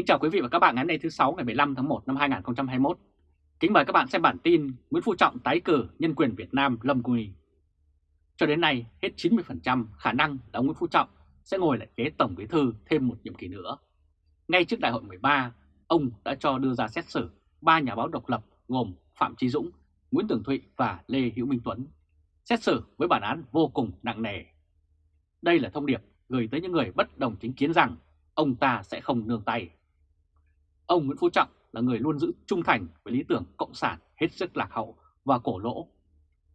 Kính chào quý vị và các bạn ngày hôm nay thứ 6 ngày 15 tháng 1 năm 2021. Kính mời các bạn xem bản tin Nguyễn Phú Trọng tái cử nhân quyền Việt Nam lâm nguy. Cho đến nay, hết 90% khả năng là ông Nguyễn Phú Trọng sẽ ngồi lại ghế Tổng Bí Thư thêm một nhiệm kỳ nữa. Ngay trước đại hội 13, ông đã cho đưa ra xét xử ba nhà báo độc lập gồm Phạm Trí Dũng, Nguyễn Tường Thụy và Lê Hữu Minh Tuấn. Xét xử với bản án vô cùng nặng nề. Đây là thông điệp gửi tới những người bất đồng chính kiến rằng ông ta sẽ không nương tay. Ông Nguyễn Phú Trọng là người luôn giữ trung thành với lý tưởng cộng sản hết sức lạc hậu và cổ lỗ.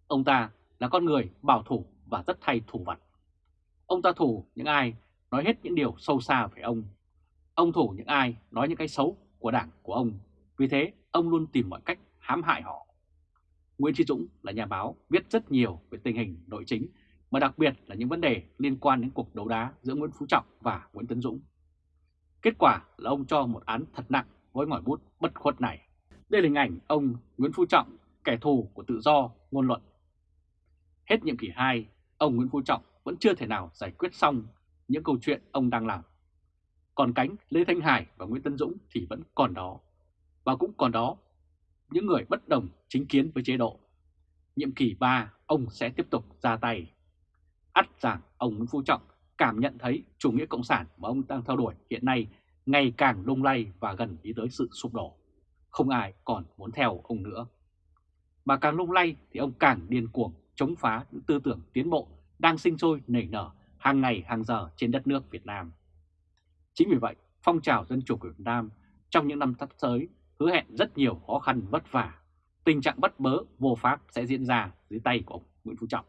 Ông ta là con người bảo thủ và rất thay thủ vật. Ông ta thủ những ai nói hết những điều sâu xa về ông. Ông thủ những ai nói những cái xấu của đảng của ông. Vì thế, ông luôn tìm mọi cách hãm hại họ. Nguyễn Trí Dũng là nhà báo viết rất nhiều về tình hình nội chính, mà đặc biệt là những vấn đề liên quan đến cuộc đấu đá giữa Nguyễn Phú Trọng và Nguyễn Tấn Dũng. Kết quả là ông cho một án thật nặng với ngòi bút bất khuất này. Đây là hình ảnh ông Nguyễn Phú Trọng, kẻ thù của tự do ngôn luận. Hết nhiệm kỳ 2, ông Nguyễn Phú Trọng vẫn chưa thể nào giải quyết xong những câu chuyện ông đang làm. Còn cánh Lê Thanh Hải và Nguyễn Tân Dũng thì vẫn còn đó. Và cũng còn đó những người bất đồng chính kiến với chế độ. Nhiệm kỳ 3, ông sẽ tiếp tục ra tay. ắt rằng ông Nguyễn Phú Trọng cảm nhận thấy chủ nghĩa cộng sản mà ông đang theo đuổi hiện nay ngày càng lung lay và gần đi tới sự sụp đổ. Không ai còn muốn theo ông nữa. Mà càng lung lay thì ông càng điên cuồng chống phá những tư tưởng tiến bộ đang sinh sôi nảy nở hàng ngày hàng giờ trên đất nước Việt Nam. Chính vì vậy, phong trào dân chủ của Việt Nam trong những năm sắp tới hứa hẹn rất nhiều khó khăn vất vả. Tình trạng bất bớ vô pháp sẽ diễn ra dưới tay của ông Nguyễn Phú Trọng.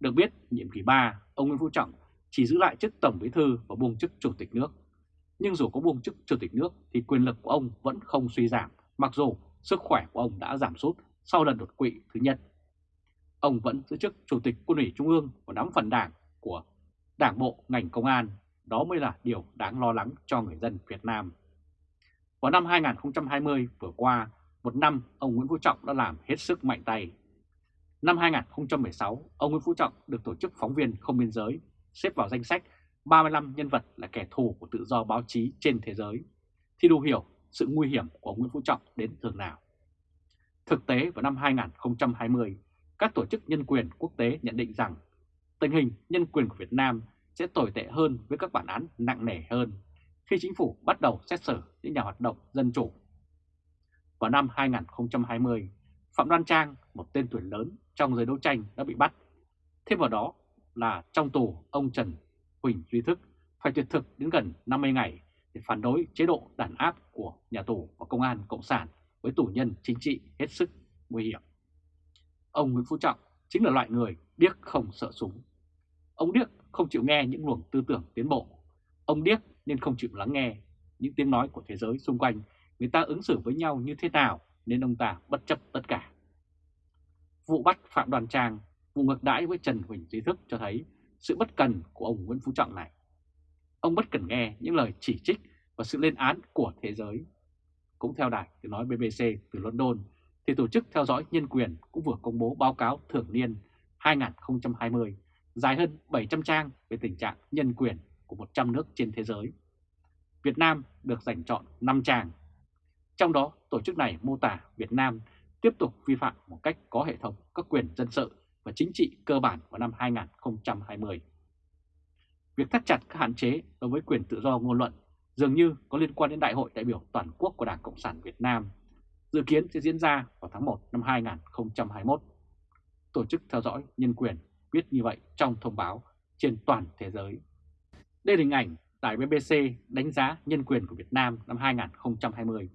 Được biết, nhiệm kỳ 3, ông Nguyễn Phú Trọng chỉ giữ lại chức Tổng Bí Thư và buông chức Chủ tịch nước. Nhưng dù có buông chức Chủ tịch nước thì quyền lực của ông vẫn không suy giảm, mặc dù sức khỏe của ông đã giảm sút sau lần đột quỵ thứ nhất. Ông vẫn giữ chức Chủ tịch Quân ủy Trung ương và nắm phần đảng của Đảng bộ ngành công an, đó mới là điều đáng lo lắng cho người dân Việt Nam. Vào năm 2020 vừa qua, một năm ông Nguyễn Phú Trọng đã làm hết sức mạnh tay. Năm 2016, ông Nguyễn Phú Trọng được Tổ chức Phóng viên Không Biên Giới xếp vào danh sách 35 nhân vật là kẻ thù của tự do báo chí trên thế giới, thì đủ hiểu sự nguy hiểm của Nguyễn Phú Trọng đến thường nào. Thực tế vào năm 2020, các tổ chức nhân quyền quốc tế nhận định rằng tình hình nhân quyền của Việt Nam sẽ tồi tệ hơn với các bản án nặng nề hơn khi chính phủ bắt đầu xét xử những nhà hoạt động dân chủ. Vào năm 2020, Phạm Đoan Trang, một tên tuổi lớn trong giới đấu tranh đã bị bắt. Thêm vào đó là trong tù ông Trần Huỳnh Duy Thức phải tuyệt thực đến gần 50 ngày để phản đối chế độ đàn áp của nhà tù và công an Cộng sản với tù nhân chính trị hết sức nguy hiểm. Ông Nguyễn Phú Trọng chính là loại người điếc không sợ súng. Ông điếc không chịu nghe những luồng tư tưởng tiến bộ. Ông điếc nên không chịu lắng nghe những tiếng nói của thế giới xung quanh người ta ứng xử với nhau như thế nào nên ông ta bất chấp tất cả. Vụ bắt Phạm Đoàn Trang, vụ ngược đãi với Trần Huỳnh Duy Thức cho thấy sự bất cần của ông Nguyễn Phú Trọng này. Ông bất cần nghe những lời chỉ trích và sự lên án của thế giới. Cũng theo đài tiếng nói BBC từ London, thì Tổ chức Theo dõi Nhân quyền cũng vừa công bố báo cáo thường niên 2020 dài hơn 700 trang về tình trạng nhân quyền của 100 nước trên thế giới. Việt Nam được giành chọn 5 trang. Trong đó, tổ chức này mô tả Việt Nam tiếp tục vi phạm một cách có hệ thống các quyền dân sự và chính trị cơ bản vào năm 2020. Việc thắt chặt các hạn chế đối với quyền tự do ngôn luận dường như có liên quan đến Đại hội đại biểu toàn quốc của Đảng Cộng sản Việt Nam, dự kiến sẽ diễn ra vào tháng 1 năm 2021. Tổ chức theo dõi nhân quyền viết như vậy trong thông báo trên toàn thế giới. Đây là hình ảnh tại BBC đánh giá nhân quyền của Việt Nam năm 2020.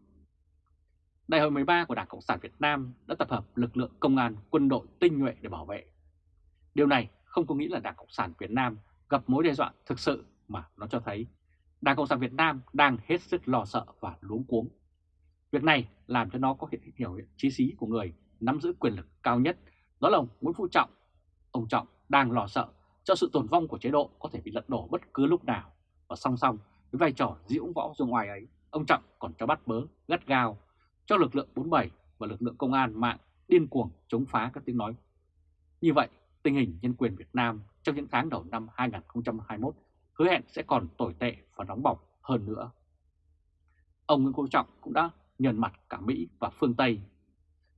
Đại hội 13 của Đảng Cộng sản Việt Nam đã tập hợp lực lượng công an, quân đội tinh nhuệ để bảo vệ. Điều này không có nghĩa là Đảng Cộng sản Việt Nam gặp mối đe dọa thực sự mà nó cho thấy Đảng Cộng sản Việt Nam đang hết sức lo sợ và luống cuống. Việc này làm cho nó có hiện hiểu trí xí của người nắm giữ quyền lực cao nhất, đó là ông Nguyễn Phú Trọng. Ông Trọng đang lo sợ cho sự tồn vong của chế độ có thể bị lật đổ bất cứ lúc nào. Và song song với vai trò diễu võ ra ngoài ấy, ông Trọng còn cho bắt bớ, gắt gao cho lực lượng 47 và lực lượng công an mạng điên cuồng chống phá các tiếng nói. Như vậy, tình hình nhân quyền Việt Nam trong những tháng đầu năm 2021 hứa hẹn sẽ còn tồi tệ và nóng bỏng hơn nữa. ông Nguyễn Phú Trọng cũng đã nhận mặt cả Mỹ và phương Tây.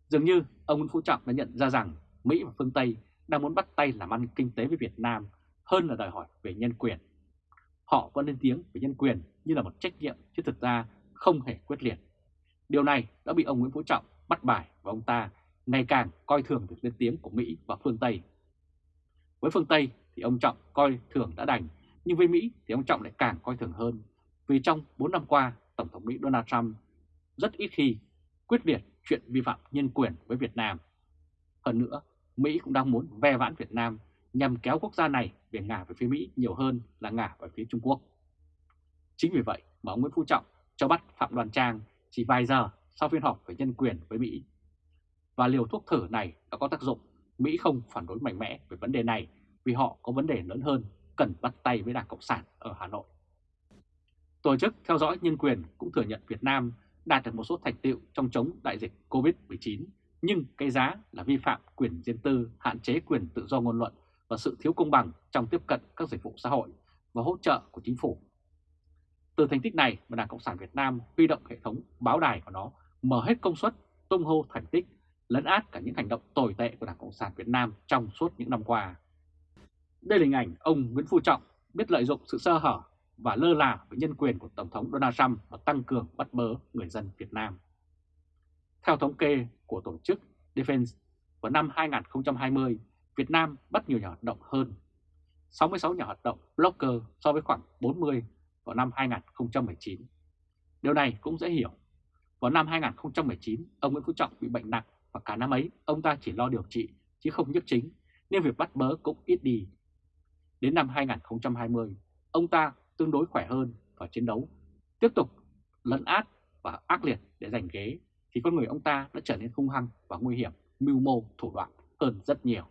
Dường như ông Nguyễn Phú Trọng đã nhận ra rằng Mỹ và phương Tây đang muốn bắt tay làm ăn kinh tế với Việt Nam hơn là đòi hỏi về nhân quyền. Họ vẫn lên tiếng về nhân quyền như là một trách nhiệm chứ thực ra không hề quyết liệt. Điều này đã bị ông Nguyễn Phú Trọng bắt bài và ông ta ngày càng coi thường việc lên tiếng của Mỹ và phương Tây. Với phương Tây thì ông Trọng coi thường đã đành, nhưng với Mỹ thì ông Trọng lại càng coi thường hơn. Vì trong 4 năm qua, Tổng thống Mỹ Donald Trump rất ít khi quyết liệt chuyện vi phạm nhân quyền với Việt Nam. Hơn nữa, Mỹ cũng đang muốn ve vãn Việt Nam nhằm kéo quốc gia này về ngả về phía Mỹ nhiều hơn là ngả về phía Trung Quốc. Chính vì vậy mà ông Nguyễn Phú Trọng cho bắt Phạm Đoàn Trang chỉ vài giờ sau phiên họp về nhân quyền với Mỹ. Và liều thuốc thử này đã có tác dụng, Mỹ không phản đối mạnh mẽ về vấn đề này vì họ có vấn đề lớn hơn cần bắt tay với Đảng Cộng sản ở Hà Nội. Tổ chức theo dõi nhân quyền cũng thừa nhận Việt Nam đạt được một số thành tựu trong chống đại dịch COVID-19, nhưng cái giá là vi phạm quyền riêng tư, hạn chế quyền tự do ngôn luận và sự thiếu công bằng trong tiếp cận các dịch vụ xã hội và hỗ trợ của chính phủ. Từ thành tích này mà Đảng Cộng sản Việt Nam huy động hệ thống báo đài của nó mở hết công suất tung hô thành tích, lấn át cả những hành động tồi tệ của Đảng Cộng sản Việt Nam trong suốt những năm qua. Đây là hình ảnh ông Nguyễn Phú Trọng biết lợi dụng sự sơ hở và lơ là với nhân quyền của Tổng thống Donald Trump và tăng cường bắt bớ người dân Việt Nam. Theo thống kê của tổ chức Defense, vào năm 2020, Việt Nam bắt nhiều nhà hoạt động hơn 66 nhà hoạt động blogger so với khoảng 40 vào năm 2019. Điều này cũng dễ hiểu. Vào năm 2019, ông Nguyễn Phú Trọng bị bệnh nặng và cả năm ấy ông ta chỉ lo điều trị chứ không nhức chính, nên việc bắt bớ cũng ít đi. Đến năm 2020, ông ta tương đối khỏe hơn và chiến đấu, tiếp tục lấn át và ác liệt để giành ghế, thì con người ông ta đã trở nên hung hăng và nguy hiểm, mưu mô, thủ đoạn hơn rất nhiều.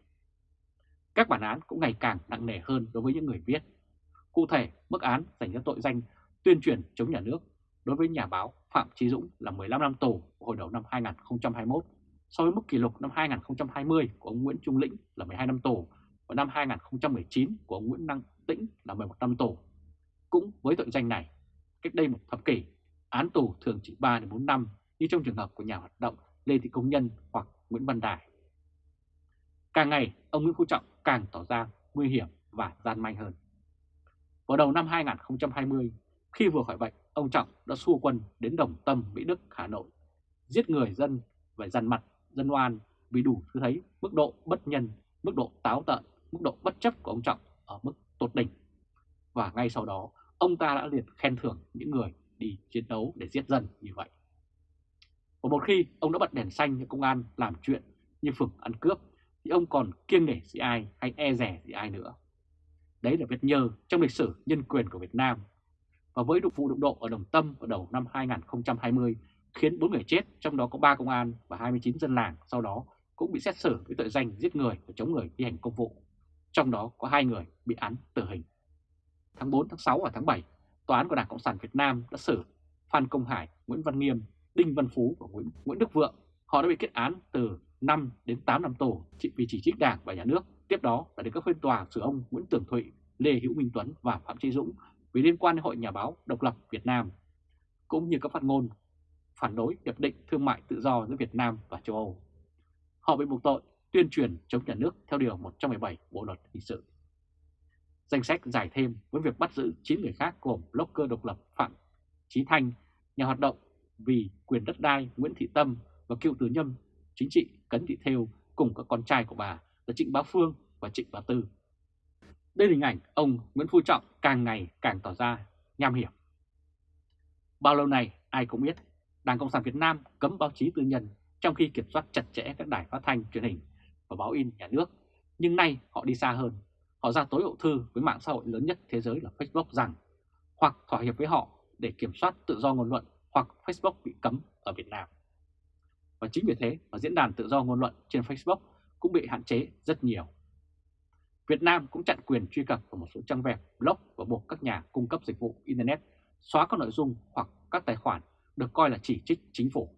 Các bản án cũng ngày càng nặng nề hơn đối với những người viết. Cụ thể, mức án dành cho tội danh tuyên truyền chống nhà nước đối với nhà báo Phạm Trí Dũng là 15 năm tù hồi đầu năm 2021, so với mức kỷ lục năm 2020 của ông Nguyễn Trung Lĩnh là 12 năm tù và năm 2019 của ông Nguyễn Năng Tĩnh là 11 năm tù. Cũng với tội danh này, cách đây một thập kỷ, án tù thường chỉ 3 đến 4 năm như trong trường hợp của nhà hoạt động Lê Thị Công Nhân hoặc Nguyễn Văn Đài. Càng ngày, ông Nguyễn Phú Trọng càng tỏ ra nguy hiểm và gian manh hơn. Vào đầu năm 2020, khi vừa khỏi bệnh, ông Trọng đã xua quân đến Đồng Tâm, Mỹ Đức, Hà Nội, giết người dân và dằn mặt dân oan vì đủ thứ thấy mức độ bất nhân, mức độ táo tợn, mức độ bất chấp của ông Trọng ở mức tột đỉnh. Và ngay sau đó, ông ta đã liệt khen thưởng những người đi chiến đấu để giết dân như vậy. Và một khi ông đã bật đèn xanh cho công an làm chuyện như phường ăn cướp, thì ông còn kiêng nể gì ai hay e rẻ gì ai nữa. Đấy là vết nhơ trong lịch sử nhân quyền của Việt Nam. Và với vụ đụng độ ở Đồng Tâm vào đầu năm 2020 khiến 4 người chết, trong đó có 3 công an và 29 dân làng sau đó cũng bị xét xử với tội danh giết người và chống người thi hành công vụ. Trong đó có hai người bị án tử hình. Tháng 4, tháng 6 và tháng 7, Tòa án của Đảng Cộng sản Việt Nam đã xử Phan Công Hải, Nguyễn Văn Nghiêm, Đinh Văn Phú và Nguyễn, Nguyễn Đức Vượng. Họ đã bị kết án từ 5 đến 8 năm tù vì chỉ trích Đảng và Nhà nước. Tiếp đó là đến các phiên tòa xử ông Nguyễn Tường Thụy, Lê Hữu Minh Tuấn và Phạm Chí Dũng vì liên quan đến Hội Nhà báo Độc lập Việt Nam, cũng như các phát ngôn phản đối hiệp định thương mại tự do giữa Việt Nam và châu Âu. Họ bị buộc tội tuyên truyền chống nhà nước theo Điều 117 Bộ Luật Hình sự. Danh sách giải thêm với việc bắt giữ 9 người khác gồm blogger độc lập Phạm Chí Thanh, nhà hoạt động vì quyền đất đai Nguyễn Thị Tâm và cựu tứ nhâm chính trị Cấn Thị Thêu cùng các con trai của bà là Trịnh Bá Phương và Trịnh Bá Tư. Đây là hình ảnh ông Nguyễn Phú Trọng càng ngày càng tỏ ra nham hiểm. Bao lâu nay, ai cũng biết, Đảng Cộng sản Việt Nam cấm báo chí tư nhân trong khi kiểm soát chặt chẽ các đài phát thanh truyền hình và báo in nhà nước. Nhưng nay họ đi xa hơn. Họ ra tối hậu thư với mạng xã hội lớn nhất thế giới là Facebook rằng hoặc thỏa hiệp với họ để kiểm soát tự do ngôn luận hoặc Facebook bị cấm ở Việt Nam. Và chính vì thế mà diễn đàn tự do ngôn luận trên Facebook cũng bị hạn chế rất nhiều. Việt Nam cũng chặn quyền truy cập vào một số trang web, blog và buộc các nhà cung cấp dịch vụ Internet xóa các nội dung hoặc các tài khoản được coi là chỉ trích chính phủ.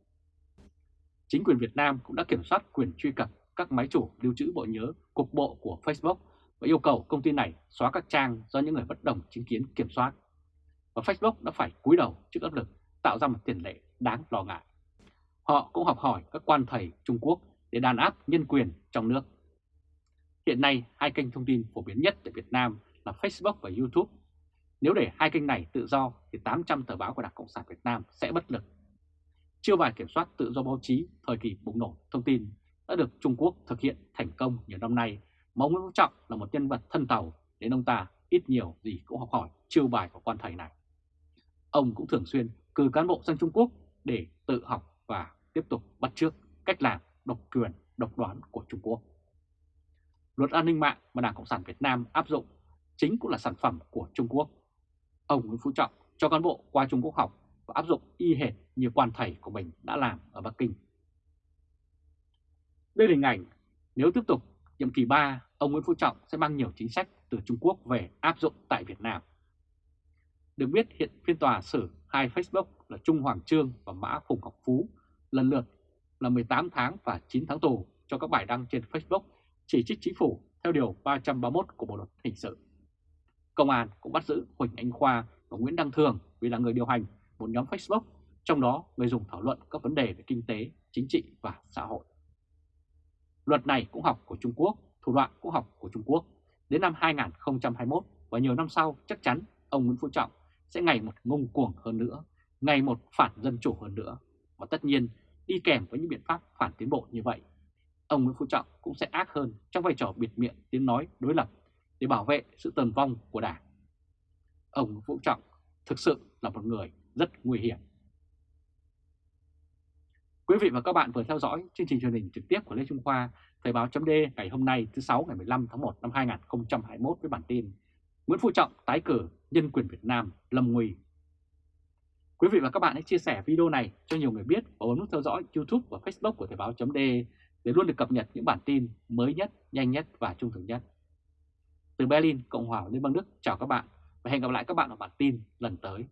Chính quyền Việt Nam cũng đã kiểm soát quyền truy cập các máy chủ lưu trữ bộ nhớ cục bộ của Facebook và yêu cầu công ty này xóa các trang do những người bất đồng chính kiến kiểm soát. Và Facebook đã phải cúi đầu trước áp lực tạo ra một tiền lệ đáng lo ngại. Họ cũng học hỏi các quan thầy Trung Quốc để đàn áp nhân quyền trong nước. Hiện nay, hai kênh thông tin phổ biến nhất tại Việt Nam là Facebook và YouTube. Nếu để hai kênh này tự do thì 800 tờ báo của Đảng Cộng sản Việt Nam sẽ bất lực. Chiêu bài kiểm soát tự do báo chí thời kỳ bùng nổ thông tin đã được Trung Quốc thực hiện thành công nhiều năm nay mà ông Nguyễn Phú Trọng là một nhân vật thân tàu đến ông ta ít nhiều gì cũng học hỏi chiêu bài của quan thầy này. Ông cũng thường xuyên cử cán bộ sang Trung Quốc để tự học và tiếp tục bắt chước cách làm độc quyền, độc đoán của Trung Quốc. Luật an ninh mạng mà Đảng Cộng sản Việt Nam áp dụng chính cũng là sản phẩm của Trung Quốc. Ông Nguyễn Phú Trọng cho cán bộ qua Trung Quốc học và áp dụng y hệt như quan thầy của mình đã làm ở Bắc Kinh. Đây là hình ảnh nếu tiếp tục nhiệm kỳ 3, ông Nguyễn Phú Trọng sẽ mang nhiều chính sách từ Trung Quốc về áp dụng tại Việt Nam. Được biết hiện phiên tòa xử hai Facebook là Trung Hoàng Trương và Mã Phùng Ngọc Phú lần lượt là 18 tháng và 9 tháng tù cho các bài đăng trên Facebook chỉ trích chính phủ theo Điều 331 của Bộ Luật Hình sự. Công an cũng bắt giữ Huỳnh Anh Khoa và Nguyễn Đăng Thường vì là người điều hành một nhóm Facebook, trong đó người dùng thảo luận các vấn đề về kinh tế, chính trị và xã hội. Luật này cũng học của Trung Quốc, thủ đoạn cũng học của Trung Quốc. Đến năm 2021 và nhiều năm sau chắc chắn ông Nguyễn Phú Trọng sẽ ngày một ngông cuồng hơn nữa, ngày một phản dân chủ hơn nữa. Và tất nhiên đi kèm với những biện pháp phản tiến bộ như vậy, ông Nguyễn Phú Trọng cũng sẽ ác hơn trong vai trò biệt miệng tiếng nói đối lập để bảo vệ sự tồn vong của Đảng. Ông Nguyễn Phú Trọng thực sự là một người rất nguy hiểm. Quý vị và các bạn vừa theo dõi chương trình truyền hình trực tiếp của Lê Trung Khoa, Thời báo chấm ngày hôm nay thứ 6 ngày 15 tháng 1 năm 2021 với bản tin Nguyễn Phú Trọng tái cử nhân quyền Việt Nam lâm nguy. Quý vị và các bạn hãy chia sẻ video này cho nhiều người biết và bấm nút theo dõi YouTube và Facebook của Thời Báo .de để luôn được cập nhật những bản tin mới nhất, nhanh nhất và trung thực nhất. Từ Berlin, Cộng hòa Liên bang Đức chào các bạn và hẹn gặp lại các bạn ở bản tin lần tới.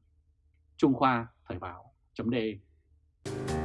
Trung Khoa Thời báo .de.